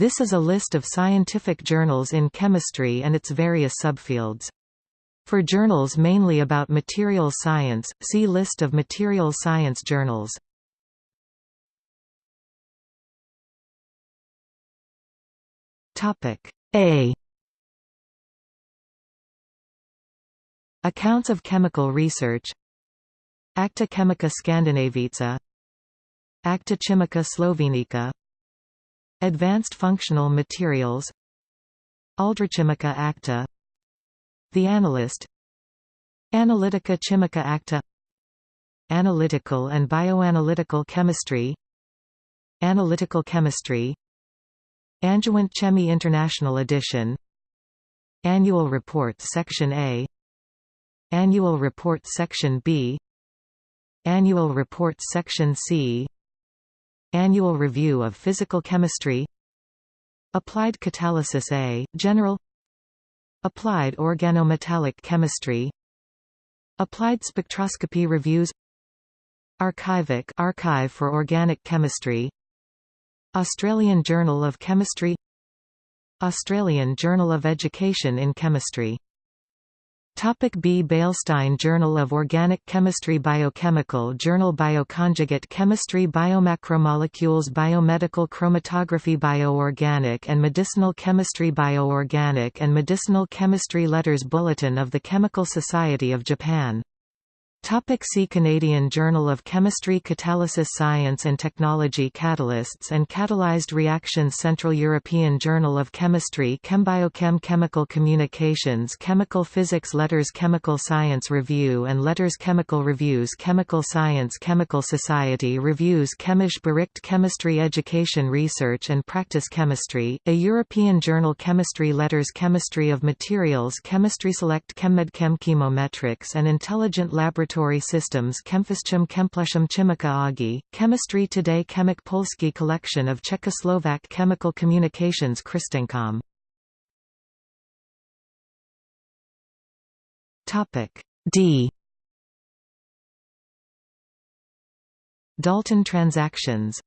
This is a list of scientific journals in chemistry and its various subfields. For journals mainly about material science, see List of material science journals. A Accounts of chemical research Acta Chemica Scandinavica Acta Chimica Slovenica Advanced Functional Materials. Aldrichimica Acta. The Analyst. Analytica Chimica Acta. Analytical and Bioanalytical Chemistry. Analytical Chemistry. Angewandte Chemie International Edition. Annual Report Section A. Annual Report Section B. Annual Report Section C Annual Review of Physical Chemistry. Applied Catalysis A, General. Applied Organometallic Chemistry. Applied Spectroscopy Reviews. Arkivoc Archive for Organic Chemistry. Australian Journal of Chemistry. Australian Journal of Education in Chemistry Topic B. Beilstein Journal of Organic Chemistry Biochemical Journal Bioconjugate Chemistry Biomacromolecules Biomedical Chromatography Bioorganic and Medicinal Chemistry Bioorganic and Medicinal Chemistry Letters Bulletin of the Chemical Society of Japan Topic see Canadian Journal of Chemistry Catalysis Science and Technology Catalysts and Catalyzed Reactions Central European Journal of Chemistry ChemBiochem Chemical Communications Chemical Physics Letters Chemical Science Review and Letters Chemical Reviews Chemical Science Chemical Society Reviews Chemisch Bericht Chemistry Education Research and Practice Chemistry, a European Journal Chemistry Letters Chemistry of Materials Chemistry Select ChemMedChem Chemometrics and Intelligent Laboratory Laboratory Systems ChemPhysChem ChemPlusChem Chimica Oggi, Chemistry Today Chemik Polski Collection of Czechoslovak Chemical Communications CrystEngComm D. Dalton transactions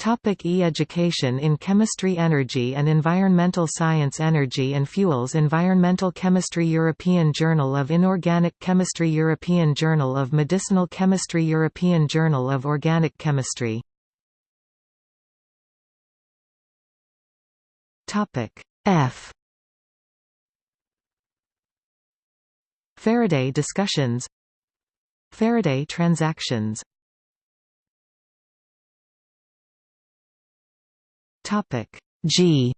Topic E-Education in Chemistry Energy and Environmental Science Energy and Fuels Environmental Chemistry European Journal of Inorganic Chemistry European Journal of Medicinal Chemistry European Journal of Organic Chemistry. F. Faraday discussions. Faraday transactions Topic. G.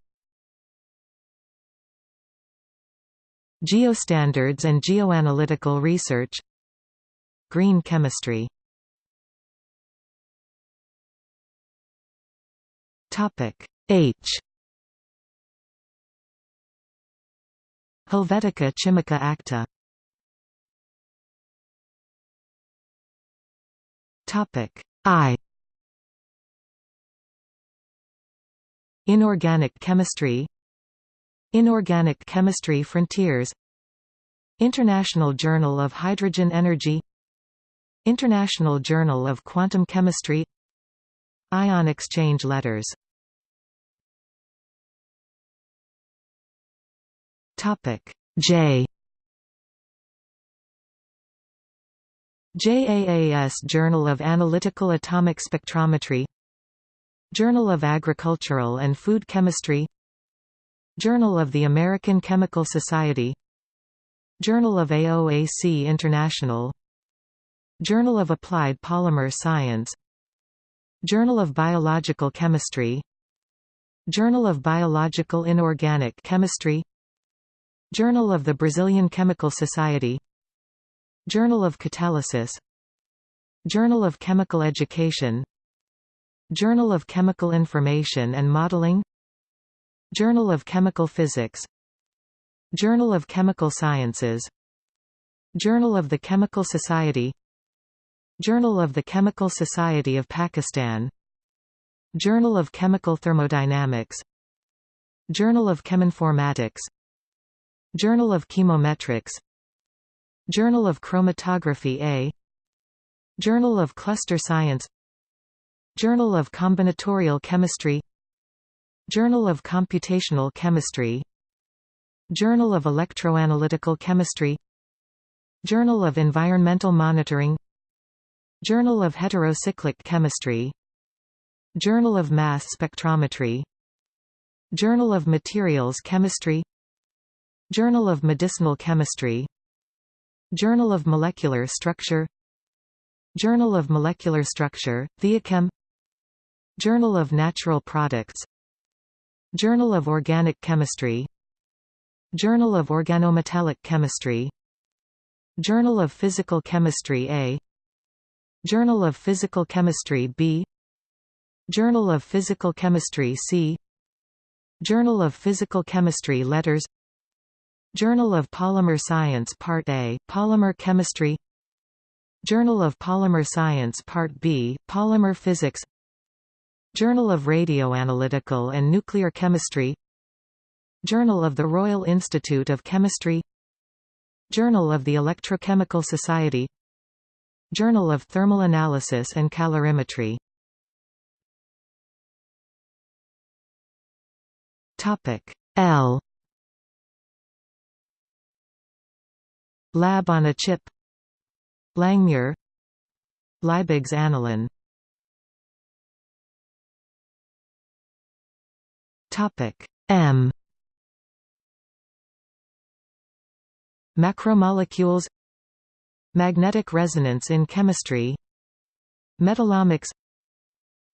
Geostandards and geoanalytical research. Green chemistry. Topic. H. Helvetica Chimica Acta. Topic. I Inorganic chemistry Inorganic Chemistry Frontiers International Journal of Hydrogen Energy International Journal of Quantum Chemistry Ion exchange letters J JAAS Journal of Analytical Atomic Spectrometry Journal of Agricultural and Food Chemistry Journal of the American Chemical Society Journal of AOAC International Journal of Applied Polymer Science Journal of Biological Chemistry Journal of Biological Inorganic Chemistry Journal of the Brazilian Chemical Society Journal of Catalysis Journal of Chemical Education Journal of Chemical Information and Modeling Journal of Chemical Physics Journal of Chemical Sciences Journal of the Chemical Society Journal of the Chemical Society of Pakistan Journal of Chemical Thermodynamics Journal of Cheminformatics Journal of Chemometrics Journal of Chromatography A Journal of Cluster Science Journal of Combinatorial Chemistry Journal of Computational Chemistry Journal of Electroanalytical Chemistry Journal of Environmental Monitoring Journal of Heterocyclic Chemistry Journal of Mass Spectrometry Journal of Materials Chemistry Journal of Medicinal Chemistry Journal of Molecular Structure Journal of Molecular Structure, Theochem Journal of Natural Products. Journal of Organic Chemistry. Journal of Organometallic Chemistry. Journal of Physical Chemistry A. Journal of Physical Chemistry B. Journal of Physical Chemistry C. Journal of Physical Chemistry Letters. Journal of Polymer Science Part A, Polymer Chemistry. Journal of Polymer Science Part B, Polymer Physics Journal of Radioanalytical and Nuclear Chemistry Journal of the Royal Institute of Chemistry Journal of the Electrochemical Society Journal of Thermal Analysis and Calorimetry. L. Lab on a chip. Langmuir. Liebig's Annalen Topic M. Macromolecules Magnetic resonance in chemistry Metallomics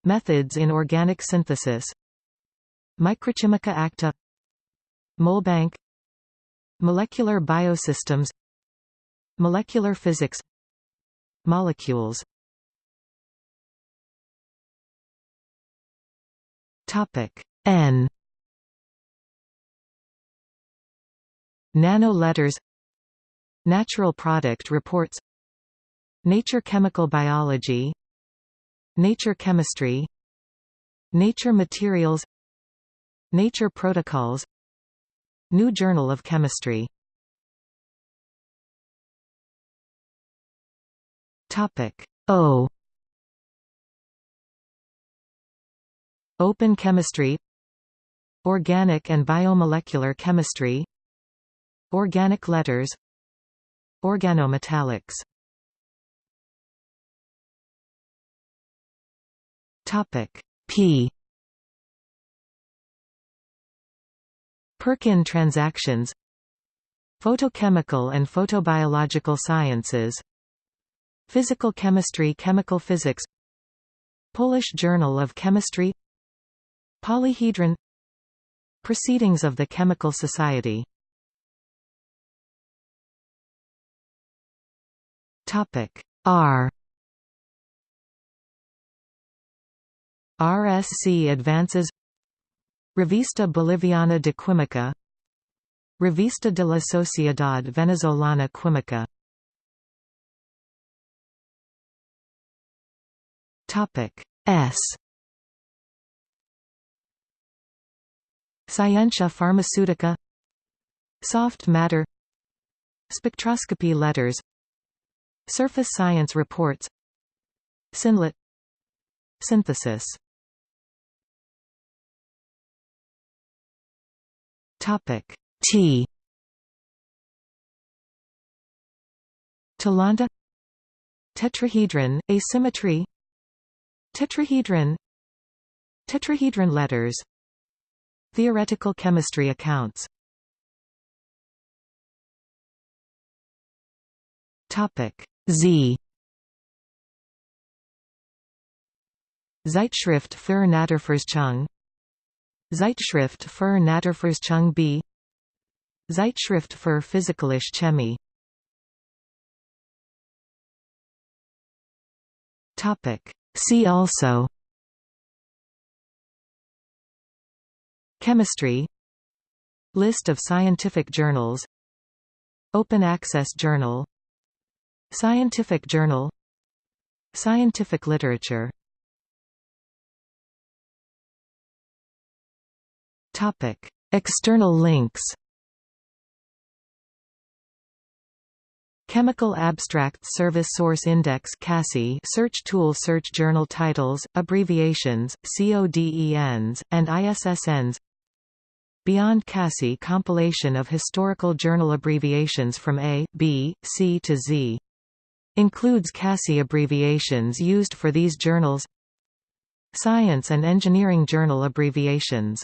Methods in organic synthesis Microchimica acta Molbank Molecular biosystems Molecular physics Molecules. Topic N Nano letters Natural product reports Nature chemical biology Nature chemistry Nature materials Nature protocols New Journal of Chemistry. Topic O. Open chemistry Organic and biomolecular chemistry Organic letters Organometallics. Topic P. Perkin transactions Photochemical and photobiological sciences Physical chemistry Chemical physics Polish Journal of Chemistry Polyhedron Proceedings of the Chemical Society. R. RSC advances. Revista Boliviana de Química. Revista de la Sociedad Venezolana Química. S Scientia Pharmaceutica. Soft matter. Spectroscopy letters. Surface science reports. Synlett Synthesis. Topic T. Talanta Tetrahedron, asymmetry. Tetrahedron. Tetrahedron letters Theoretical chemistry accounts. Topic Z. Zeitschrift für Naturforschung. Zeitschrift für Naturforschung B. Zeitschrift für Physikalische Chemie. Topic See also Chemistry. List of scientific journals. Open Access Journal. Scientific Journal. Scientific literature. Topic. External links. Chemical Abstract Service Source Index CASSI search tool search journal titles, abbreviations, CODENs, and ISSNs Beyond CASSI compilation of historical journal abbreviations from A, B, C to Z. Includes CASSI abbreviations used for these journals Science and Engineering Journal abbreviations